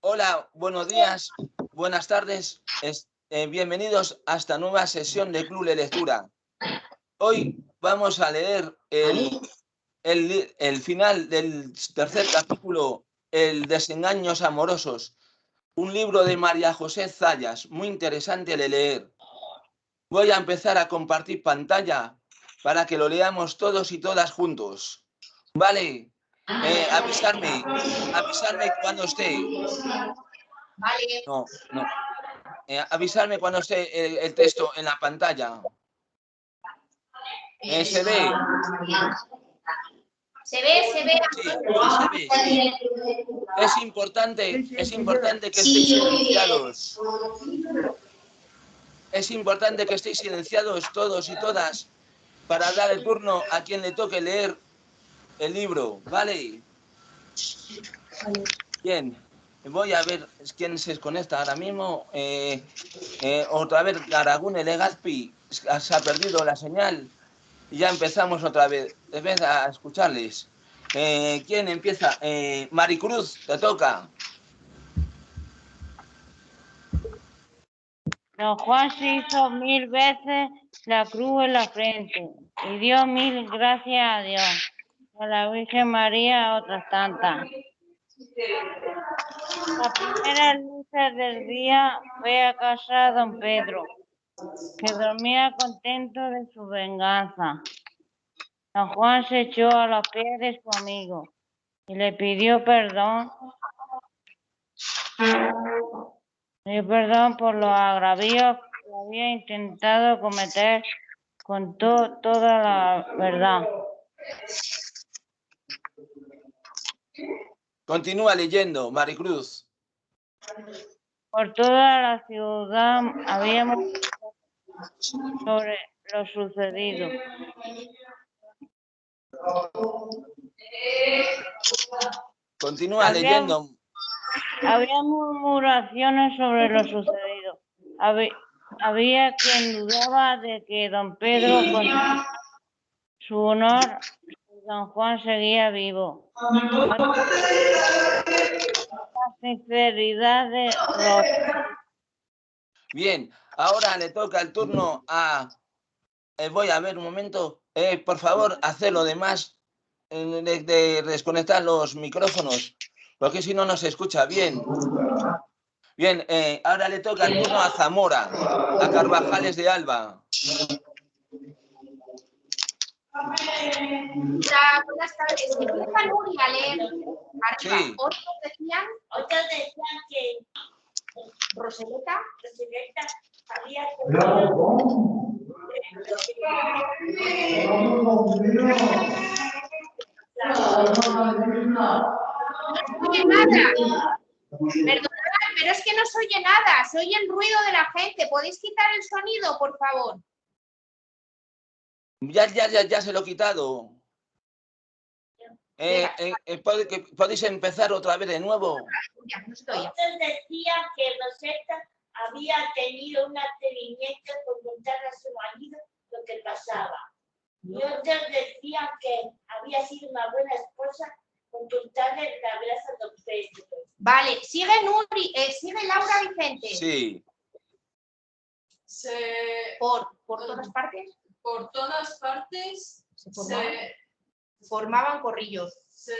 Hola, buenos días, buenas tardes, eh, bienvenidos a esta nueva sesión de Club de Lectura. Hoy vamos a leer el, el, final del tercer capítulo, El desengaños amorosos, un libro de María José Zayas, muy interesante de leer. Voy a empezar a compartir pantalla para que lo leamos todos y todas juntos. Vale, eh, avisarme, avisarme cuando esté. Vale. No, no. Eh, avisarme cuando esté el, texto en la pantalla. Eh, se ve. Se ve, se ve. Sí, se ve. Es importante, es importante que estéis silenciados. Es importante que estéis silenciados todos y todas para dar el turno a quien le toque leer el libro, ¿vale? Bien, voy a ver quién se desconecta ahora mismo. Eh, eh, otra vez, Garagune Legazpi, se ha perdido la señal. Y ya empezamos otra vez, vez a escucharles. Eh, ¿Quién empieza? Maricruz, te toca. Don Juan se hizo mil veces la cruz en la frente y dio mil gracias a Dios a la Virgen María otras tantas. La primera luces del día fue a casa don Pedro, que dormía contento de su venganza. Don Juan se echó a los pies de su amigo y le pidió perdón. Le perdón por los agravios que había intentado cometer con toda la verdad. Continúa leyendo, Maricruz. Por toda la ciudad habíamos sobre lo sucedido. Continúa leyendo. Había murmuraciones sobre lo sucedido. Había, había quien dudaba de que don Pedro, con su honor, Don Juan seguía vivo. De Bien, ahora le toca el turno a... Eh, voy a ver un momento. Eh, por favor, hacer lo demás eh, de, desconectar los micrófonos, porque si no, no se escucha bien. Bien, ahora le toca el turno a Zamora, a Carvajales de Alba. Hola, buenas tardes. Empieza Nuria a leer. Sí. Otros decían, otros decían que Roseleta, Roseleta había no oye nada. Perdonad, pero es que no se oye nada. Se oye el ruido de la gente. ¿Podéis quitar el sonido, por favor? Ya, ya, ya, ya se lo he quitado. Eh, eh, eh ¿Podéis empezar otra vez de nuevo? Otros decían que Rosetta había tenido un atrevimiento por contarle a su marido lo que pasaba. Y otros decían que había sido una buena esposa con contarle la gracia a don Pedro. Vale, sigue Nuri, eh, sigue Laura Vicente. Sí. Por, por todas partes por todas partes se formaban, corrillos. Se,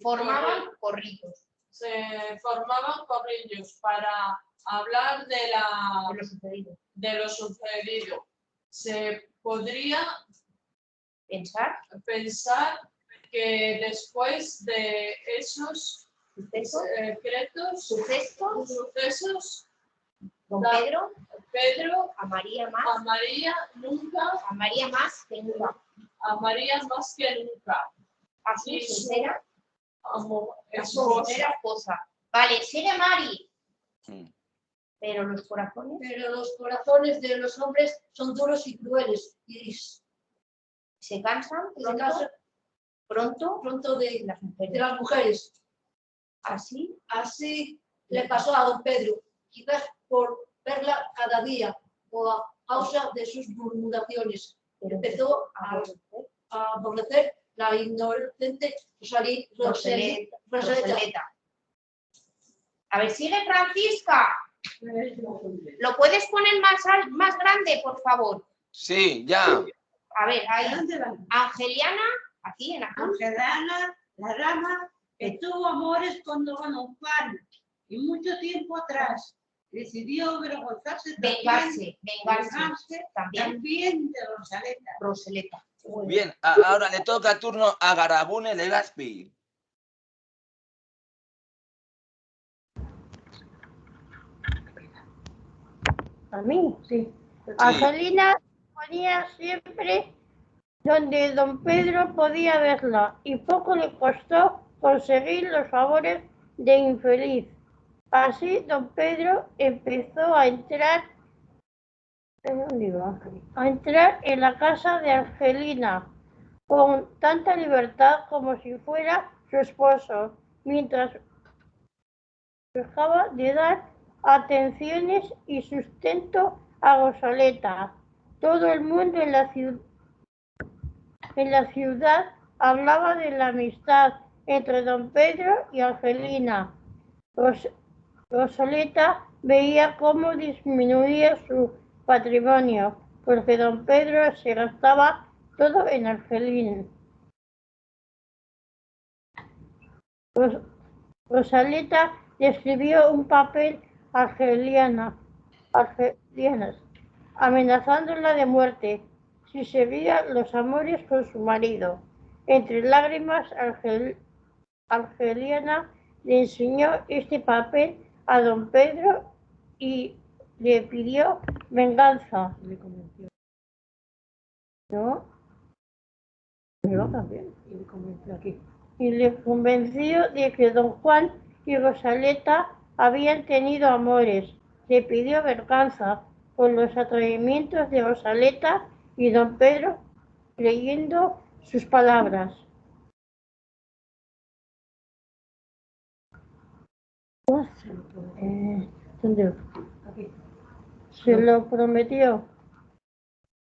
formaban corrillos. Se formaban corrillos para hablar de, la, lo sucedido. de lo sucedido. Se podría pensar, pensar que después de esos secretos, sucesos, sucesos don Pedro Pedro, a María más, a María nunca, a María más que nunca, a María más que nunca. Así sincera, como sincera esposa. Vale, sigue Mari. Sí. Pero los corazones. Pero los corazones de los hombres son duros y crueles. Y se cansan pronto, se cansan pronto, pronto de, las mujeres. de las mujeres. Así, así le pasó a don Pedro. Quizás por verla cada día o a causa de sus murmuraciones. Empezó a, a aborrecer la inocente Rosalía, Rosaleta. A ver, sigue Francisca. ¿Lo puedes poner más, más grande, por favor? Sí, ya. A ver, ahí. Angeliana, aquí en la Angelana, la rama, que tuvo amores con don Juan y mucho tiempo atrás decidió avergonzarse también, Vengarse, vengarse. vengarse También también de Rosaleta. Roseleta. Bien, a- ahora le toca turno a Garabune Legazpi. A mí, Sí. Angelina ponía siempre donde don Pedro podía verla y poco le costó conseguir los favores de infeliz. Así don Pedro empezó a entrar a entrar en la casa de Angelina con tanta libertad como si fuera su esposo, mientras dejaba de dar atenciones y sustento a Rosaleta. Todo el mundo en la, en la ciudad hablaba de la amistad entre don Pedro y Angelina. Rosaleta veía cómo disminuía su patrimonio, porque don Pedro se gastaba todo en Angelina. Ros- Rosaleta le escribió un papel a Argeliana, Argelianas, amenazándola de muerte si seguía los amores con su marido. Entre lágrimas, Argel- Argeliana le enseñó este papel a don Pedro y le pidió venganza. Le convenció. ¿No? Yo también. Y le convenció aquí. y le convenció de que don Juan y Rosaleta habían tenido amores. Le pidió venganza por los atrevimientos de Rosaleta y don Pedro creyendo sus palabras. Eh. Se lo prometió.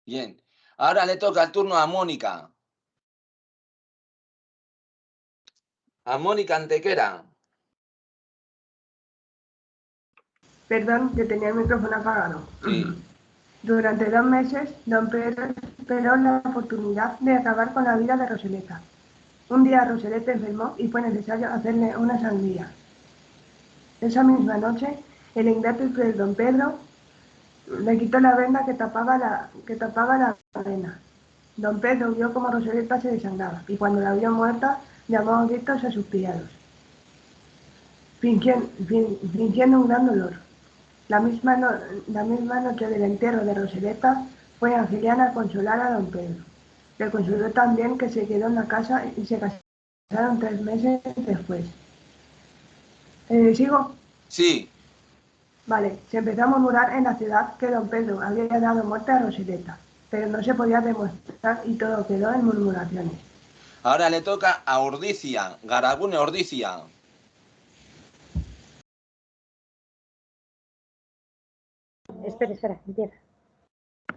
Bien. Ahora le toca el turno a Mónica. A Mónica Antequera. Perdón, que tenía el micrófono apagado. Sí. Durante dos meses, don Pedro esperó la oportunidad de acabar con la vida de Roseleta. Un día Roseleta enfermó y fue necesario hacerle una sangría. Esa misma noche, el ingrato y cruel don Pedro le quitó la venda que tapaba la, que tapaba la. Don Pedro vio cómo Roseleta se desangraba y cuando la vio muerta, llamó a gritos a fingiendo, fin- fingiendo un gran dolor. La misma, la misma noche del entierro de Roseleta fue Angeliana a consolar a don Pedro. Le consoló también que se quedó en la casa y se casaron tres meses después. Eh, ¿Sigo? Sí. Vale, se empezó a murmurar en la ciudad que don Pedro había dado muerte a Roseleta, pero no se podía demostrar y todo quedó en murmuraciones. Ahora le toca a Ordicia. Garabune Ordicia. Espera, espera, empieza.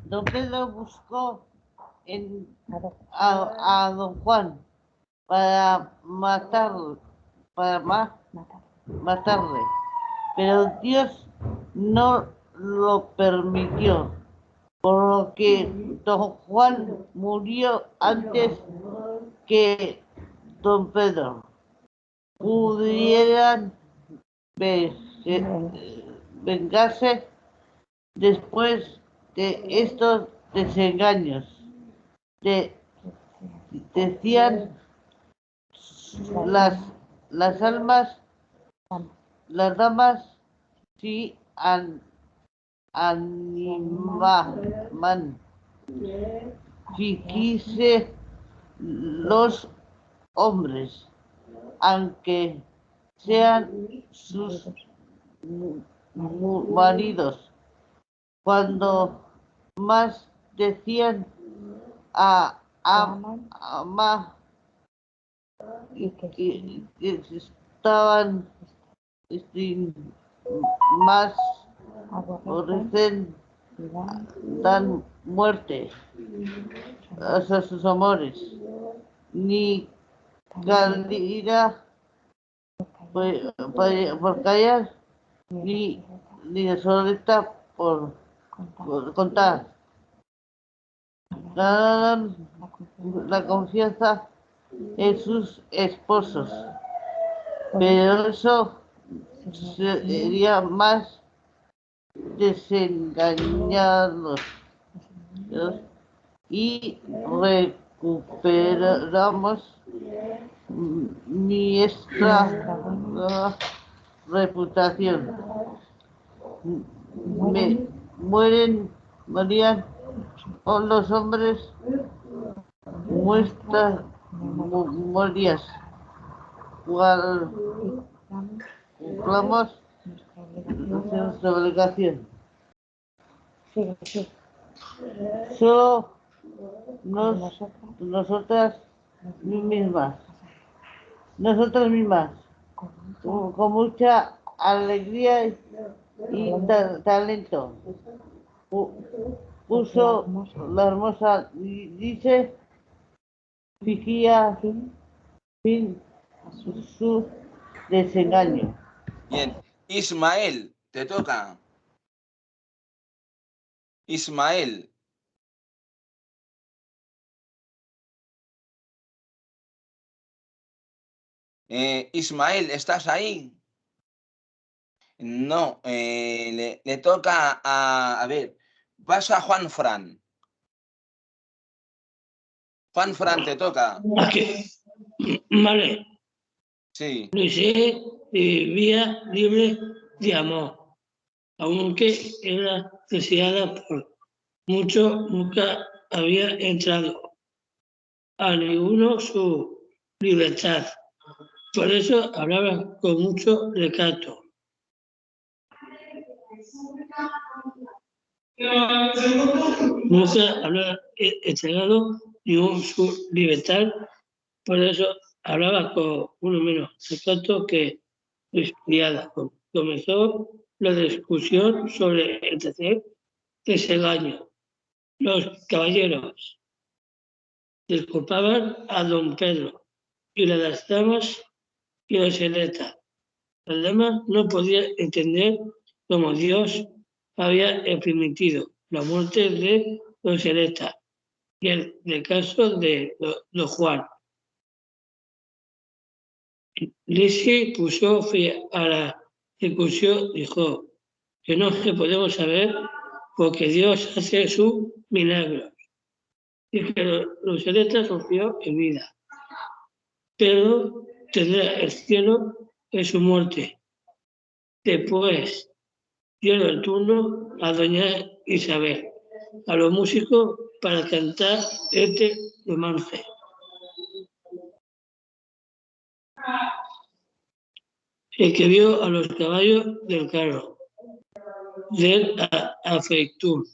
Don Pedro buscó en, A don Juan para matarlo, para ma- Mata. Matarle, pero Dios no lo permitió, por lo que don Juan murió antes que don Pedro pudieran ve- vengarse después de estos desengaños. De, decían las, las almas, las damas, si an, animaban, si quise los hombres, aunque sean sus maridos, cuando más decían a, ama ¿Y que estaban este, más aborrecen dan muerte a sus amores. Ni calidad por, callar ni, ni desoleta por, por contar. La confianza en sus esposos, pero eso sería más desengañarlos y recuperamos nuestra reputación. Me, mueren, morían o los hombres muestras memorias. Cual cumplamos nuestra obligación. Solo nos, nosotras mismas, nosotras mismas, con, mucha alegría y ta- talento. Pu- Puso la hermosa, di- dice, fijía fin su desengaño. Bien. Ismael, te toca. Ismael. Eh, Ismael, ¿estás ahí? No, eh, le, le toca a, a ver, vas a Juan Fran. Juan Fran, te toca. Aquí. Vale, Sí, vivía libre de amor, aunque era deseada por mucho, nunca había entrado a ninguno su libertad. Por eso hablaba con mucho recato. Nunca había entregado ningún su libertad, por eso hablaba con uno menos recato que Comenzó la discusión sobre el tercer desengaño. Los caballeros disculpaban a don Pedro y las damas y la seleta. Las damas no podían entender cómo Dios había permitido la muerte de don Seleta y el, el caso de don Juan. Lisi puso fin a la discusión, dijo que no se podemos saber porque Dios hace su milagro y que lo- los celestes sufrió en vida, pero tendrá el cielo en su muerte. Después dieron el turno a doña Isabel, a los músicos para cantar este romance. El que vio a los caballos del carro, del a- afeitur.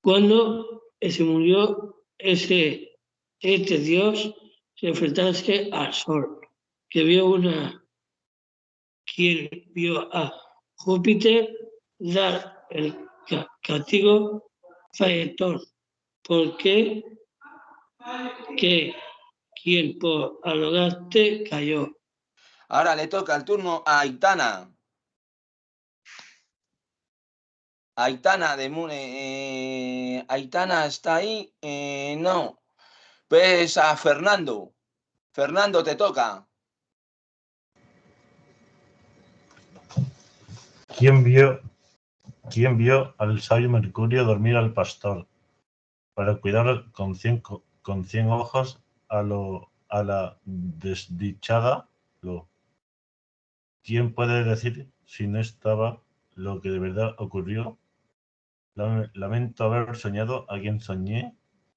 Cuando se murió ese, este dios, se enfrentase al sol, que vio una, quien vio a Júpiter dar el ca- castigo faetón, porque que quien por arrogante cayó. Ahora le toca el turno a Aitana. Aitana de Mu- eh, Aitana está ahí. Eh, no. Pues a Fernando. Fernando, te toca. ¿Quién vio, quién vio al sabio Mercurio dormir al pastor para cuidar con cien, co- con cien ojos a, lo, a la desdichada lo? ¿Quién puede decir si no estaba lo que de verdad ocurrió? Lame- Lamento haber soñado a quien soñé,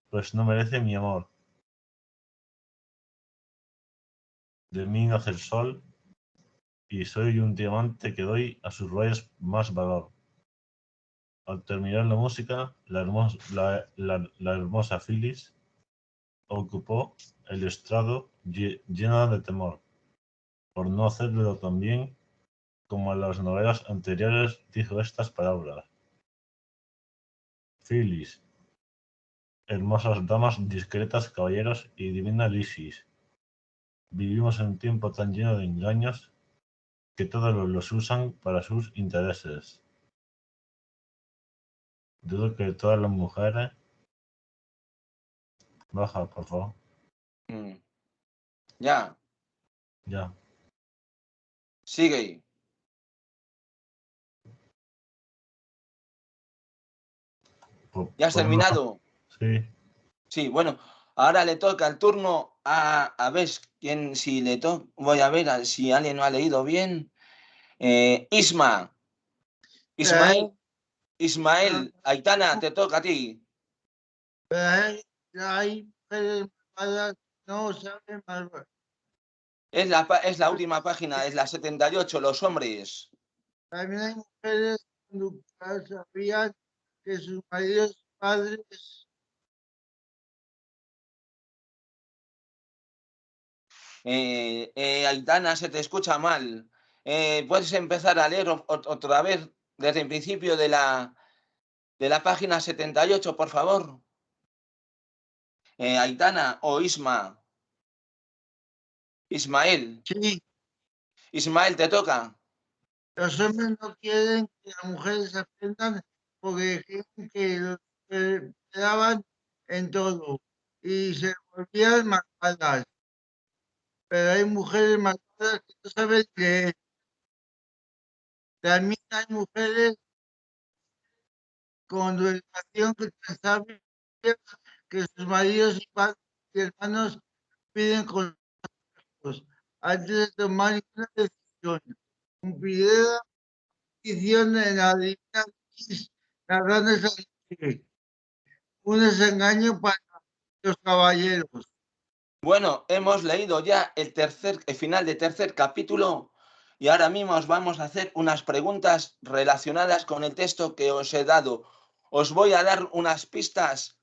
pues no merece mi amor. De mí nace el sol y soy un diamante que doy a sus rayos más valor. Al terminar la música, la hermosa, Phyllis ocupó el estrado lle- llena de temor, por no hacerlo tan bien como en las novelas anteriores dijo estas palabras. Phyllis, hermosas damas, discretas caballeros y divina Lysis, Vivimos en un tiempo tan lleno de engaños que todos los- usan para sus intereses. Dudo que todas las mujeres... Baja, por favor. Mm. Ya, Ya. Sigue. Por- ¿Ya has por terminado? Sí. Sí, bueno, ahora le toca el turno a, a ver quién, si le toca, voy a ver a- si alguien no ha leído bien. Eh, Isma. Ismael. Ismael, Aitana, te toca a ti. Hay, hay no saben malvar. Es la, es la última página, es la 78, los hombres. También hay mujeres conductas sabían que sus maridos padres Eh, eh, Aitana, se te escucha mal. Eh, ¿Puedes empezar a leer otra vez desde el principio de la, de la página 78, por favor? Eh, Aitana o Isma. Ismael. Sí. Ismael, te toca. los hombres no quieren que las mujeres aprendan porque creen que los esperaban en todo y se volvían malvadas. Pero hay mujeres malvadas que no saben leer. También hay mujeres con educación que sabias que sus maridos y padres y hermanos piden antes de tomar una decisión. Cumpliré la petición en la divina X. Un desengaño para los caballeros. Bueno, hemos leído ya el tercer, el final del tercer capítulo y ahora mismo os vamos a hacer unas preguntas relacionadas con el texto que os he dado. Os voy a dar unas pistas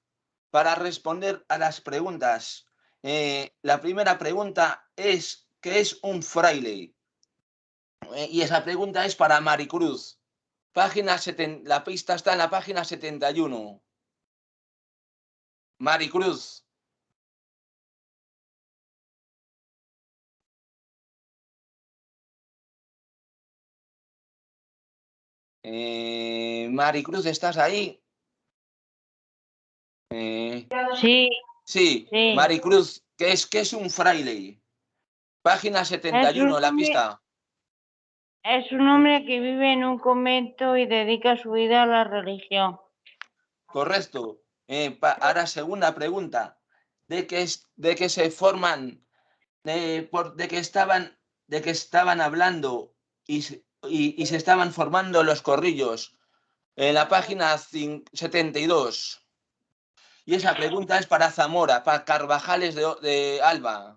para responder a las preguntas. Eh, la primera pregunta es, ¿qué es un fraile? Eh, y esa pregunta es para Maricruz. Página seten- la pista está en la página 71. Maricruz. Eh, Maricruz, ¿estás ahí? Eh, Sí, sí, Sí. Maricruz, ¿qué es, qué es un fraile? Página 71, la pista. es un hombre que vive en un convento y dedica su vida a la religión. Correcto. Eh, ahora, segunda pregunta. ¿De qué, es, de qué se forman, eh, por, de que estaban, de que estaban hablando y, se- y- y se estaban formando los corrillos? En la página cin- 72. Y esa pregunta es para Zamora, para Carvajales de, Alba.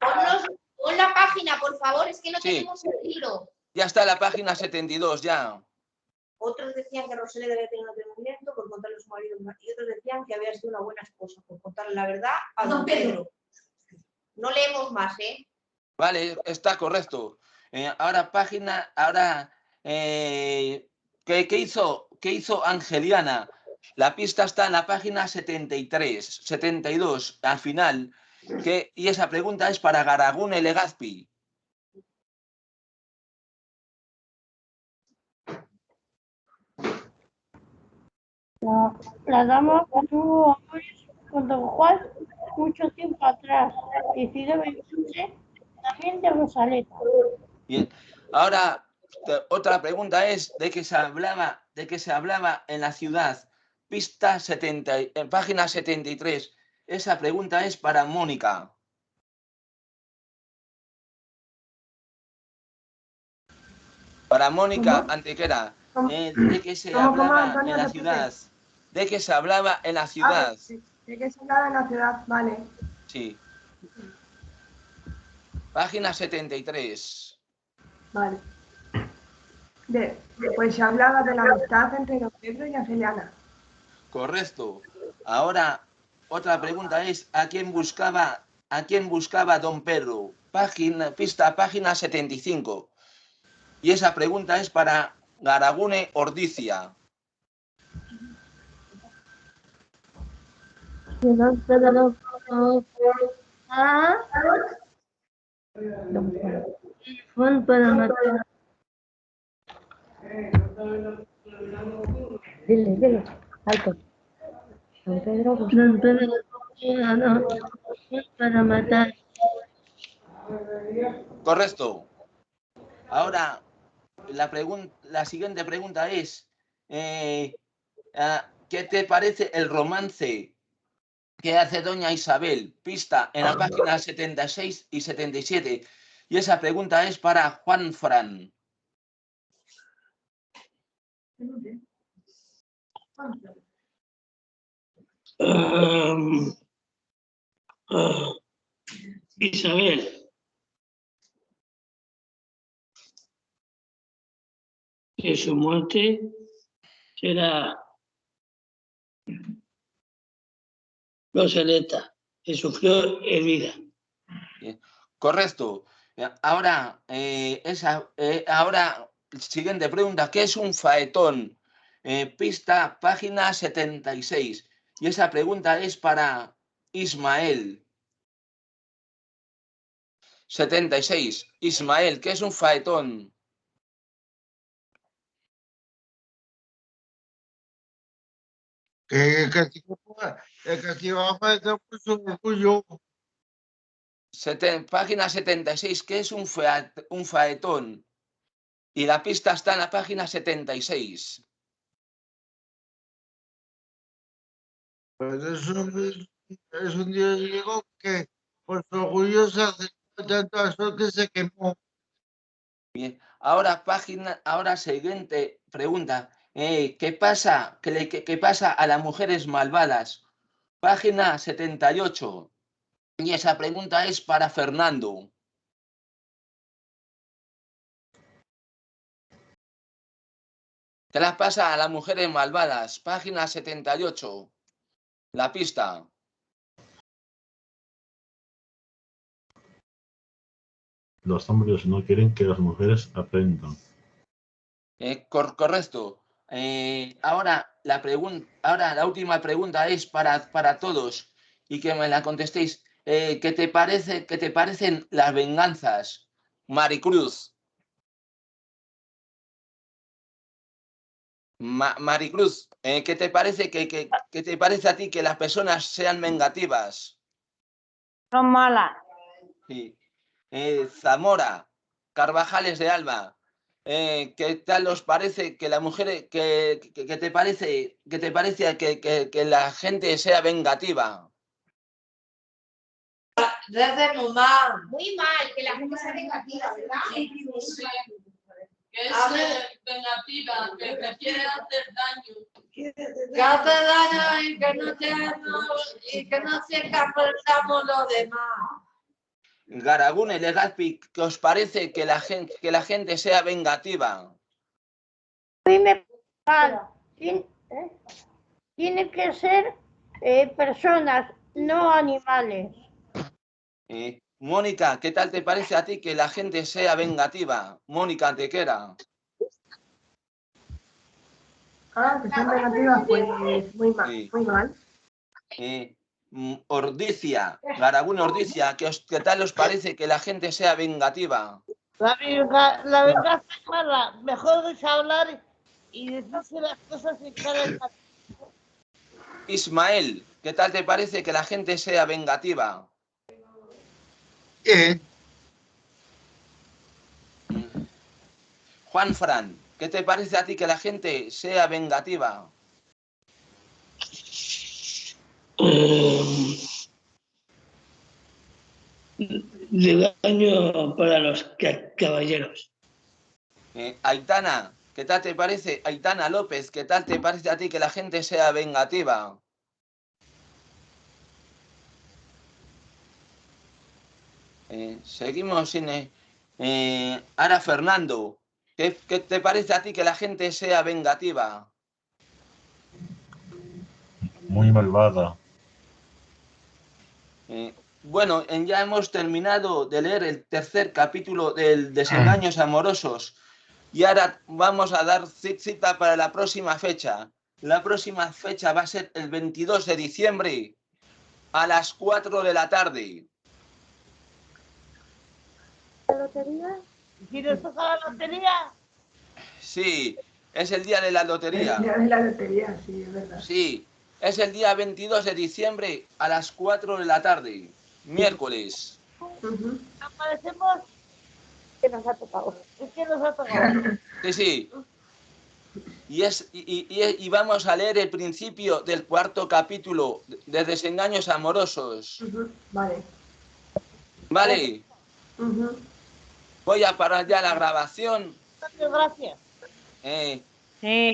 Ponnos, pon la página, por favor, es que no Sí. tenemos el libro. Ya está la página 72, ya. Otros decían que Rosalía debía tener un atrevimiento por contarle a su marido y otros decían que había sido una buena esposa por contarle la verdad a don Pedro. No leemos más, ¿eh? Vale, está correcto. Eh, ahora página, ahora, eh, ¿qué, qué hizo, ¿qué hizo Angeliana? La pista está en la página 73, 72, al final. Que, y esa pregunta es para Garagune Legazpi. La, la dama tuvo amores con don Juan mucho tiempo atrás. Decidió vengarse también de Rosaleta. Bien. Ahora, otra pregunta es de qué se hablaba, de qué se hablaba en la ciudad. Pista 70, y- en página 73. Esa pregunta es para Mónica. Para Mónica. Antequera, eh, de qué se ¿Cómo, cómo, hablaba en la ciudad. De qué se hablaba en la ciudad. ¿De qué se hablaba en la ciudad? Vale. Sí. Página 73. Vale. De, pues se hablaba de la amistad entre don Pedro y Angeliana. Correcto. Ahora, otra pregunta es, ¿a quién buscaba, a quién buscaba don Pedro? Página, pista, página 75. Y esa pregunta es para Garagune Ordicia. don Pedro Juan para matar. Dile, dile, alto. Don Pedro, a Juan para matar. Correcto. Ahora, la, pregun- la siguiente pregunta es, eh, ah, ¿qué te parece el romance que hace doña Isabel? Pista en la página 76 y 77. Y esa pregunta es para Juan Fran. Am, ah, Isabel. Que su muerte será Rosaleta, que sufrió herida. Correcto. Ahora, eh, esa, eh, ahora, siguiente pregunta, ¿qué es un faetón? Eh, pista, página 76. Y esa pregunta es para Ismael. 76. Ismael, ¿qué es un faetón? Que, abajo está puesto orgullo. Página 76, ¿qué es un, un faetón? Y la pista está en la página 76. Pues es un, es un dios griego que por su orgullo se acercó tanto al sol que se quemó. Bien, ahora página, ahora siguiente pregunta. Eh, ¿qué pasa? ¿Qué, le- qué- qué pasa a las mujeres malvadas? Página 78. Y esa pregunta es para Fernando. ¿Qué les pasa a las mujeres malvadas? Página 78. La pista. Los hombres no quieren que las mujeres aprendan. Eh, cor- correcto. Eh, ahora, la ahora la última pregunta es para, para todos y que me la contestéis. Eh, ¿qué, te parece, ¿Qué te parecen las venganzas? Maricruz. Ma- Maricruz, eh, ¿qué te parece que, que- qué te parece a ti que las personas sean vengativas? Son malas. Sí. Eh, Zamora, Carvajales de Alba, eh, ¿qué tal os parece que la mujer, que, que- que te parece, que te parece que, que- que la gente sea vengativa? Desde mamá. Muy mal, que la gente sea negativa, ¿verdad? Que es eh, vengativa, que te quiere hacer daño. Que hace daño y que no te y que no se aprendamos lo demás. Garagune, Legazpi, ¿qué os parece que la gente, que la gente sea vengativa? A mí me mal. Tien- ¿eh? Tiene que ser eh, personas, no animales. Eh, Mónica, ¿qué tal te parece a ti que la gente sea vengativa? Mónica Antequera. Ah, que son negativas, pues muy mal, Sí. muy mal. Eh, mm, Ordicia, Garagune Ordicia, ¿qué, os- qué tal os parece que la gente sea vengativa? La, venga- la venganza es mala. Mejor es hablar y decirse las cosas en cara y cara. Ismael, ¿qué tal te parece que la gente sea vengativa? Bien, Juan Fran, ¿qué te parece a ti que la gente sea vengativa? Em, de daño para los ca- caballeros. Eh, Aitana, ¿qué tal te parece? Aitana López, ¿qué tal te parece a ti que la gente sea vengativa? Eh, seguimos sin... eh, eh, ahora Fernando, ¿qué, qué te parece a ti que la gente sea vengativa? Muy malvada. Eh, bueno, en- ya hemos terminado de leer el tercer capítulo del Desengaños Amorosos y ahora vamos a dar ci- cita para la próxima fecha. La próxima fecha va a ser el 22 de diciembre a las 4 de la tarde. ¿La lotería? ¿Y nos toca la lotería? Sí, es el día de la El lotería. día de la lotería, sí, es verdad. Sí, es el día 22 de diciembre a las 4 de la tarde, miércoles. Ujú. Aparecemos. Que nos ha tocado. Es que nos ha tocado. Sí, sí. Y, es, y, y- vamos a leer el principio del cuarto capítulo de Desengaños Amorosos. Vale. Vale, Ujú. Voy a parar ya la grabación. Muchas gracias. eh, Sí,